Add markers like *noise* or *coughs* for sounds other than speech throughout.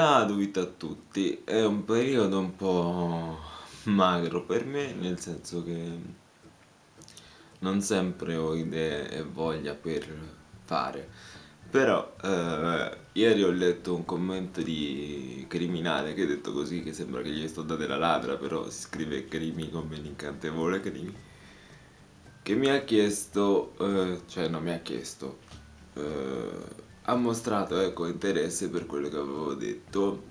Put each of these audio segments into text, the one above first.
Gadovit a tutti, è un periodo un po' magro per me, nel senso che non sempre ho idee e voglia per fare, però eh, ieri ho letto un commento di criminale che ha detto così, che sembra che gli sto dando la ladra, però si scrive crimi come l'incantevole crimi, che mi ha chiesto, eh, cioè non mi ha chiesto, eh, ha mostrato ecco, interesse per quello che avevo detto,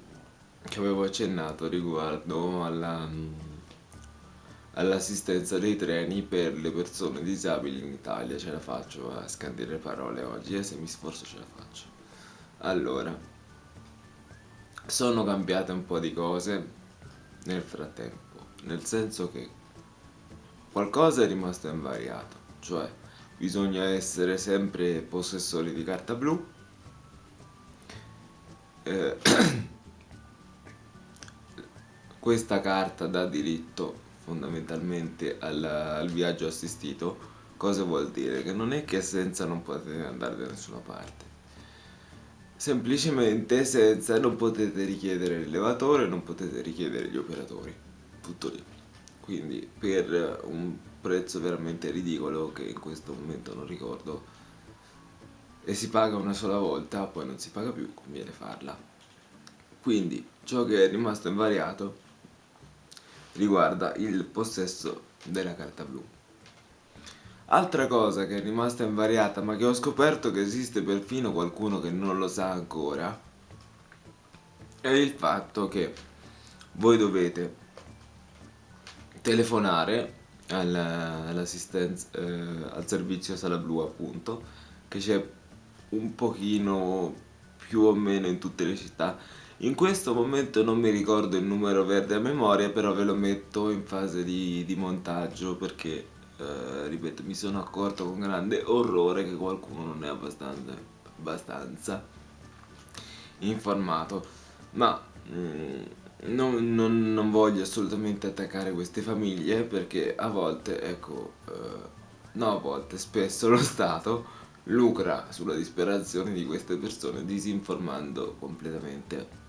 che avevo accennato riguardo all'assistenza all dei treni per le persone disabili in Italia. Ce la faccio a scandire parole oggi e eh, se mi sforzo ce la faccio. Allora, sono cambiate un po' di cose nel frattempo, nel senso che qualcosa è rimasto invariato, cioè bisogna essere sempre possessori di carta blu eh, *clears throat* questa carta dà diritto fondamentalmente al, al, viaggio assistito. Cosa vuol dire? che non è che senza non potete andare da nessuna parte. Semplicemente senza non potete richiedere l'elevatore non potete richiedere gli operatori. Tutto lì. Quindi per un prezzo veramente ridicolo che in questo momento non ricordo e si paga una sola volta, poi non si paga più, conviene farla. Quindi ciò che è rimasto invariato riguarda il possesso della carta blu. Altra cosa che è rimasta invariata ma che ho scoperto che esiste perfino qualcuno che non lo sa ancora è il fatto che voi dovete telefonare all'assistenza eh, al servizio sala blu appunto che c'è un pochino più o meno in tutte le città. In questo momento non mi ricordo il numero verde a memoria però ve lo metto in fase di, di montaggio perché eh, ripeto mi sono accorto con grande orrore che qualcuno non è abbastanza, abbastanza informato. Ma mm, non, non, non, voglio assolutamente attaccare queste famiglie perché a volte ecco eh, no a volte spesso lo Stato lucra sulla disperazione di queste persone disinformando completamente.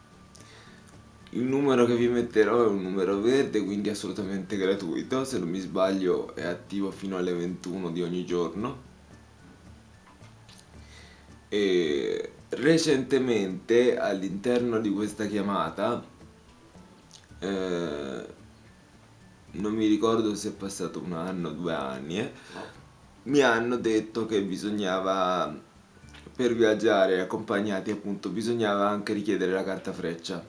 Il numero che vi metterò è un numero verde, quindi assolutamente gratuito, se non mi sbaglio è attivo fino alle 21 di ogni giorno. E recentemente all'interno di questa chiamata, eh, non mi ricordo se è passato un anno due anni, eh, mi hanno detto che bisognava per viaggiare accompagnati appunto bisognava anche richiedere la carta freccia.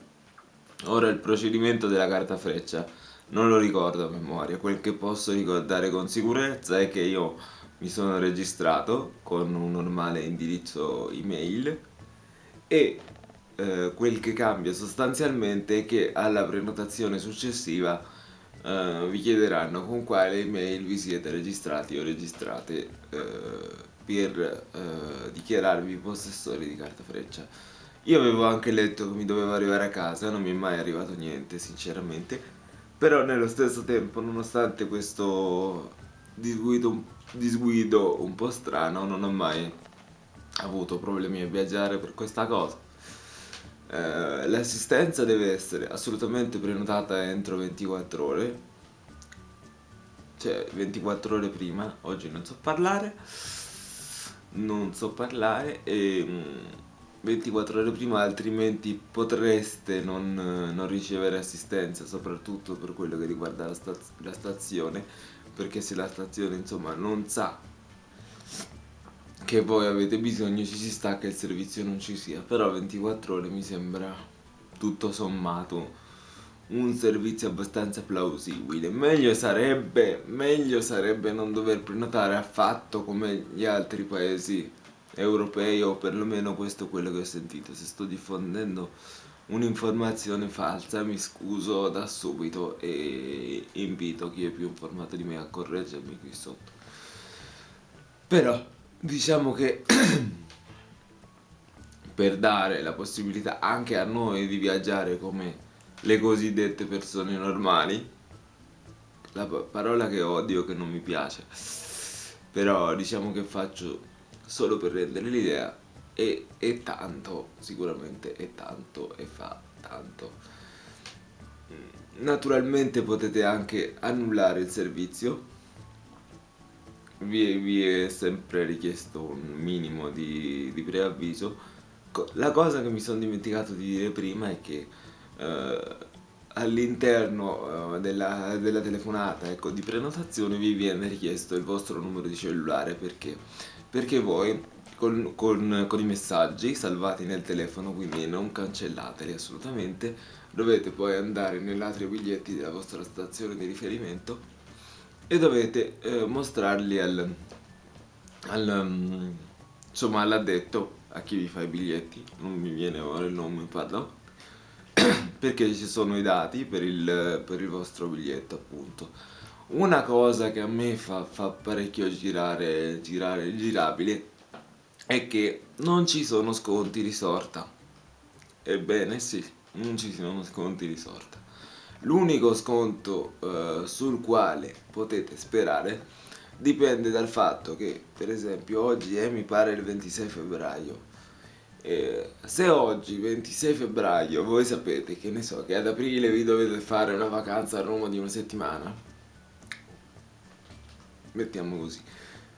Ora il procedimento della carta freccia non lo ricordo a memoria. Quel che posso ricordare con sicurezza è che io mi sono registrato con un normale indirizzo email e eh, quel che cambia sostanzialmente è che alla prenotazione successiva uh, vi chiederanno con quale email vi siete registrati o registrate uh, per uh, dichiararvi possessori di carta freccia. Io avevo anche letto che mi dovevo arrivare a casa, non mi è mai arrivato niente sinceramente, però nello stesso tempo nonostante questo disguido, disguido un po' strano non ho mai avuto problemi a viaggiare per questa cosa. Eh, l'assistenza deve essere assolutamente prenotata entro 24 ore. Cioè 24 ore prima oggi non so parlare non so parlare e 24 mm, ore prima altrimenti potreste non, non ricevere assistenza soprattutto per quello che riguarda la, staz la stazione perché se la stazione insomma non sa che voi avete bisogno ci si sta che il servizio non ci sia però 24 ore mi sembra tutto sommato un servizio abbastanza plausibile. Meglio sarebbe, meglio sarebbe non dover prenotare affatto come gli altri paesi europei o perlomeno questo è quello che ho sentito. Se sto diffondendo un'informazione falsa mi scuso da subito e invito chi è più informato di me a correggermi qui sotto. Però diciamo che *clears throat* per dare la possibilità anche a noi di viaggiare come le cosiddette persone normali la parola che odio che non mi piace però diciamo che faccio solo per rendere l'idea e, e tanto, sicuramente è tanto e fa tanto. Naturalmente potete anche annullare il servizio, vi, vi è sempre richiesto un minimo di, di preavviso. La cosa che mi sono dimenticato di dire prima è che eh, all'interno eh, della, della, telefonata ecco, di prenotazione vi viene richiesto il vostro numero di cellulare perché? Perché voi con, con, con, i messaggi salvati nel telefono, quindi non cancellateli assolutamente, dovete poi andare nell'atrio biglietti della vostra stazione di riferimento e dovete eh, mostrarli al, al, um, insomma, all'addetto, a chi vi fa i biglietti, non mi viene ora il nome, parlo, *coughs* perché ci sono i dati per il, per il vostro biglietto appunto. Una cosa che a me fa, fa parecchio girare, girare girabili è che non ci sono sconti di sorta. Ebbene sì, non ci sono sconti di sorta. L'unico sconto eh, sul quale potete sperare dipende dal fatto che, per esempio, oggi è mi pare il 26 febbraio. Eh, se oggi, 26 febbraio, voi sapete che ne so, che ad aprile vi dovete fare una vacanza a Roma di una settimana, mettiamo così,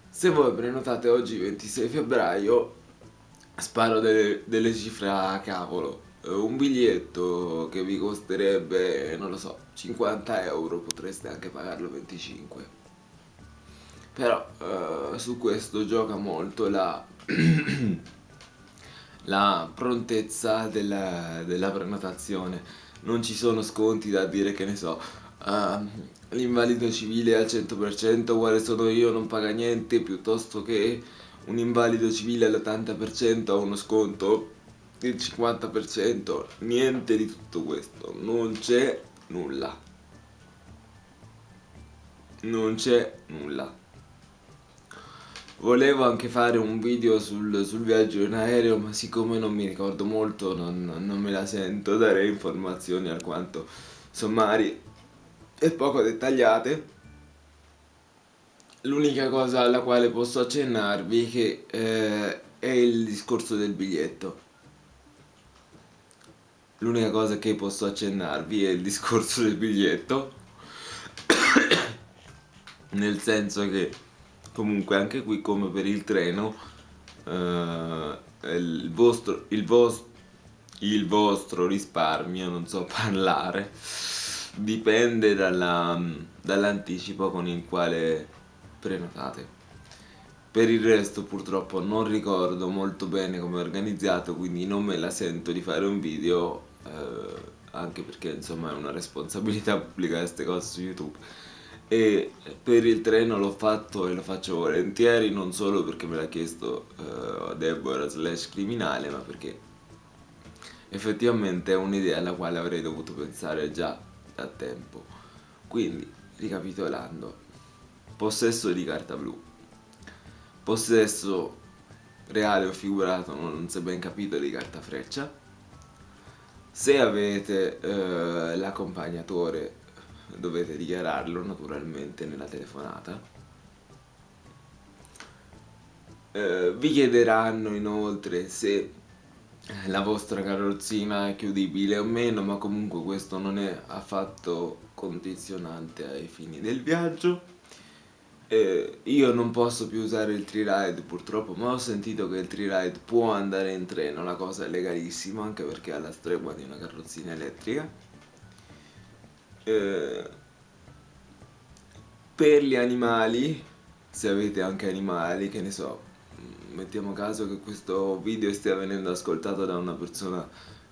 se voi prenotate oggi 26 febbraio, sparo delle, delle cifre a cavolo. Eh, un biglietto che vi costerebbe, non lo so, 50 euro, potreste anche pagarlo 25. Però eh, su questo gioca molto la, *clears throat* la prontezza della, della prenotazione. Non ci sono sconti da dire che ne so, uh, l'invalido civile al 100% quale sono io non paga niente piuttosto che un invalido civile all'80% ha uno sconto del 50% niente di tutto questo non c'è nulla. Non c'è nulla. Volevo anche fare un video sul, sul, viaggio in aereo ma siccome non mi ricordo molto non, non me la sento dare informazioni alquanto sommarie e poco dettagliate. L'unica cosa alla quale posso accennarvi che, eh, è il discorso del biglietto l'unica cosa che posso accennarvi è il discorso del biglietto. *coughs* Nel senso che comunque anche qui come per il treno eh, il, vostro, il, vostro, il vostro risparmio non so *laughs* parlare dipende dall'anticipo con il quale prenotate. Per il resto purtroppo non ricordo molto bene come è organizzato quindi non me la sento di fare un video eh, anche perché insomma è una responsabilità pubblicare queste cose su youtube e per il treno l'ho fatto e lo faccio volentieri non solo perché me l'ha chiesto uh, Deborah slash criminale ma perché effettivamente è un'idea alla quale avrei dovuto pensare già da tempo. Quindi, ricapitolando, possesso di carta blu, possesso reale o figurato, non si è ben capito, di carta freccia, se avete eh, l'accompagnatore dovete dichiararlo naturalmente nella telefonata. Eh, vi chiederanno inoltre se la vostra carrozzina è chiudibile o meno ma comunque questo non è affatto condizionante ai fini del viaggio eh, io non posso più usare il Tri-Ride purtroppo ma ho sentito che il Tri-Ride può andare in treno la cosa è legalissima anche perché ha la stregua di una carrozzina elettrica. Eh, per gli animali se avete anche animali che ne so mettiamo caso che questo video stia venendo ascoltato da una persona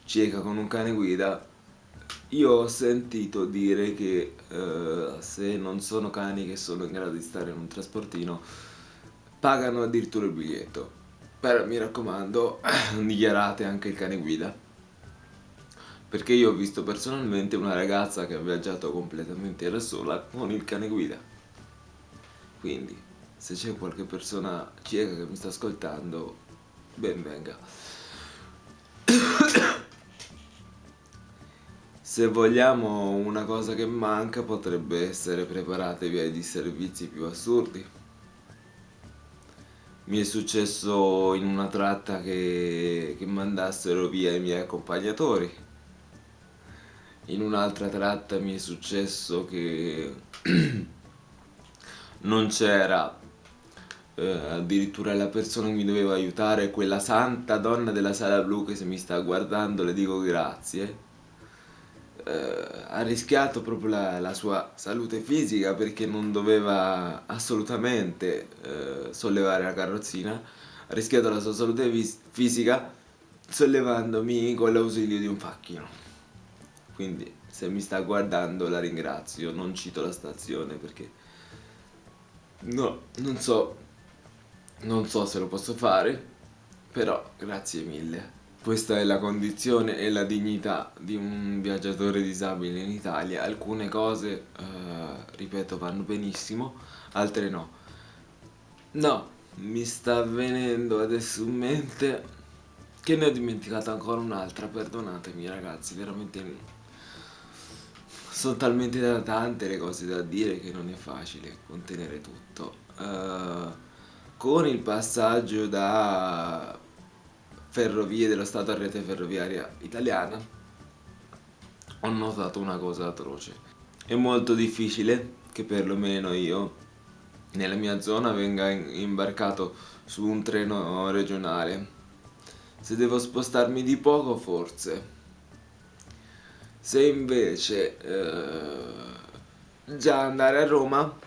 cieca con un cane guida io ho sentito dire che eh, se non sono cani che sono in grado di stare in un trasportino pagano addirittura il biglietto. Però mi raccomando *clears throat* dichiarate anche il cane guida. Perché io ho visto personalmente una ragazza che ha viaggiato completamente da sola con il cane guida. Quindi se c'è qualche persona cieca che mi sta ascoltando, ben venga. *clears throat* Se vogliamo una cosa che manca potrebbe essere preparatevi ai disservizi più assurdi. mi è successo in una tratta che, che mandassero via i miei accompagnatori in un'altra tratta mi è successo che *clears throat* non c'era eh, addirittura la persona che mi doveva aiutare quella santa donna della sala blu che se mi sta guardando le dico grazie eh, ha rischiato proprio la, la, sua salute fisica perché non doveva assolutamente eh, sollevare la carrozzina, ha rischiato la sua salute fisica sollevandomi con l'ausilio di un facchino. Quindi se mi sta guardando la ringrazio, non cito la stazione perché no, non so, non so se lo posso fare, però grazie mille. Questa è la condizione e la dignità di un viaggiatore disabile in Italia. Alcune cose, eh, ripeto, vanno benissimo, altre no. No, mi sta venendo adesso in mente che ne ho dimenticata ancora un'altra, perdonatemi ragazzi, veramente sono talmente tante le cose da dire che non è facile contenere tutto. Uh, con il passaggio da ferrovie dello Stato a rete ferroviaria italiana, ho notato una cosa atroce. È molto difficile che perlomeno io, nella mia zona, venga imbarcato su un treno regionale. Se devo spostarmi di poco, forse. Se invece eh, già andare a Roma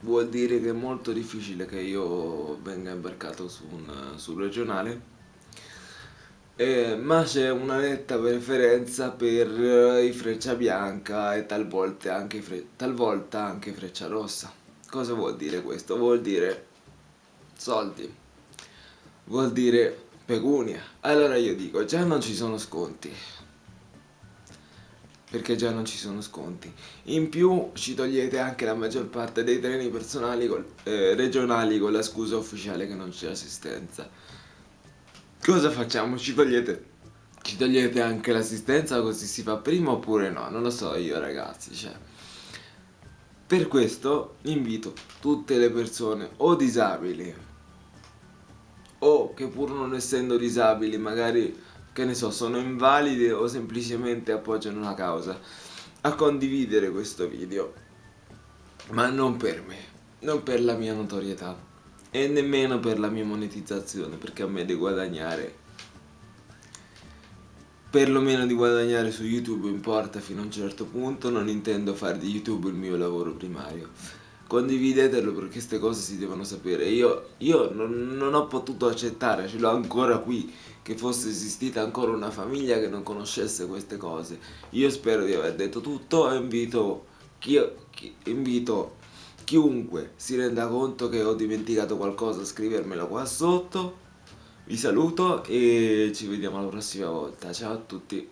vuol dire che è molto difficile che io venga imbarcato su un sul regionale eh, ma c'è una netta preferenza per eh, i freccia bianca e talvolta anche, fre talvolta anche freccia rossa. Cosa vuol dire questo? Vuol dire soldi, vuol dire pecunia. Allora io dico, già non ci sono sconti, perché già non ci sono sconti. In più ci togliete anche la maggior parte dei treni personali col, eh, regionali con la scusa ufficiale che non c'è assistenza. Cosa facciamo? Ci togliete, ci togliete anche l'assistenza così si fa prima oppure no? Non lo so io ragazzi, cioè. Per questo invito tutte le persone o disabili o che pur non essendo disabili magari che ne so sono invalide o semplicemente appoggiano una causa a condividere questo video ma non per me non per la mia notorietà e nemmeno per la mia monetizzazione perché a me di guadagnare perlomeno di guadagnare su YouTube importa fino a un certo punto. Non intendo fare di YouTube il mio lavoro primario. Condividetelo perché queste cose si devono sapere. Io, io non, non, ho potuto accettare ce l'ho ancora qui che fosse esistita ancora una famiglia che non conoscesse queste cose. Io spero di aver detto tutto e invito, chi, chi, invito Chiunque si renda conto che ho dimenticato qualcosa scrivermelo qua sotto. Vi saluto e ci vediamo la prossima volta. Ciao a tutti.